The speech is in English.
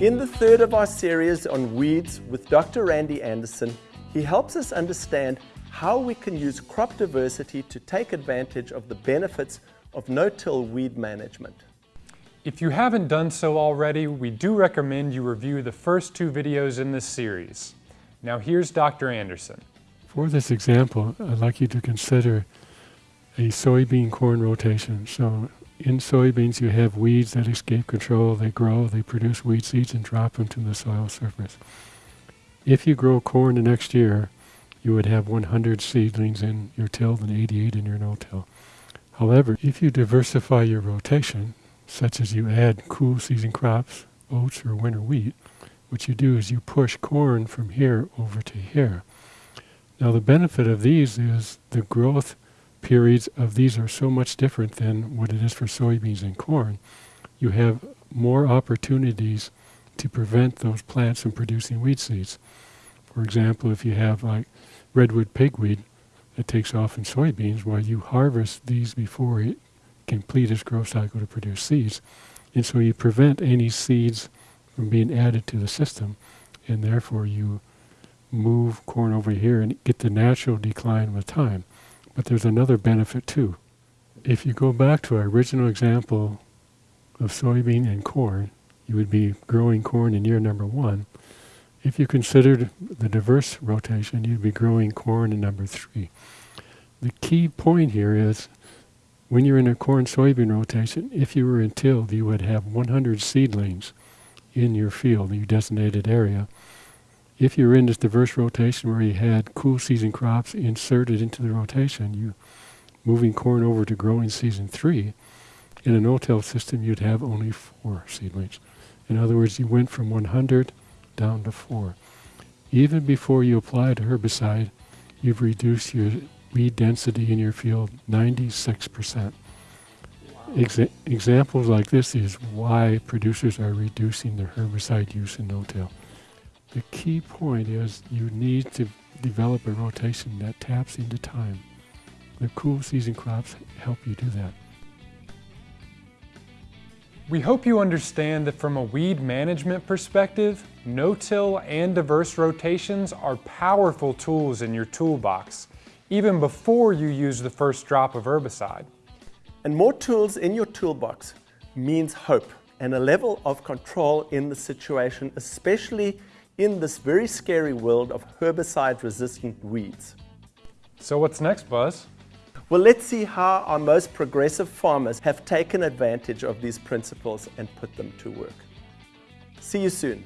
In the third of our series on weeds with Dr. Randy Anderson, he helps us understand how we can use crop diversity to take advantage of the benefits of no-till weed management. If you haven't done so already, we do recommend you review the first two videos in this series. Now here's Dr. Anderson. For this example, I'd like you to consider a soybean corn rotation. So in soybeans you have weeds that escape control, they grow, they produce weed seeds and drop them to the soil surface. If you grow corn the next year, you would have 100 seedlings in your till and 88 in your no-till. However, if you diversify your rotation, such as you add cool season crops, oats or winter wheat, what you do is you push corn from here over to here. Now the benefit of these is the growth periods of these are so much different than what it is for soybeans and corn. You have more opportunities to prevent those plants from producing weed seeds. For example, if you have like redroot pigweed that takes off in soybeans, while you harvest these before it complete its growth cycle to produce seeds. And so you prevent any seeds from being added to the system, and therefore you move corn over here and get the natural decline with time. But there's another benefit too. If you go back to our original example of soybean and corn, you would be growing corn in year number one. If you considered the diverse rotation, you'd be growing corn in number three. The key point here is when you're in a corn soybean rotation, if you were in tilled, you would have 100 seedlings in your field, your designated area. If you're in this diverse rotation where you had cool season crops inserted into the rotation, you moving corn over to growing season three, in a no-till system you'd have only four seedlings. In other words, you went from 100 down to four. Even before you applied a herbicide, you've reduced your weed density in your field 96%. Exa examples like this is why producers are reducing their herbicide use in no-till. The key point is you need to develop a rotation that taps into time. The cool season crops help you do that. We hope you understand that from a weed management perspective, no-till and diverse rotations are powerful tools in your toolbox, even before you use the first drop of herbicide. And more tools in your toolbox means hope and a level of control in the situation, especially in this very scary world of herbicide-resistant weeds. So what's next, Buzz? Well, let's see how our most progressive farmers have taken advantage of these principles and put them to work. See you soon.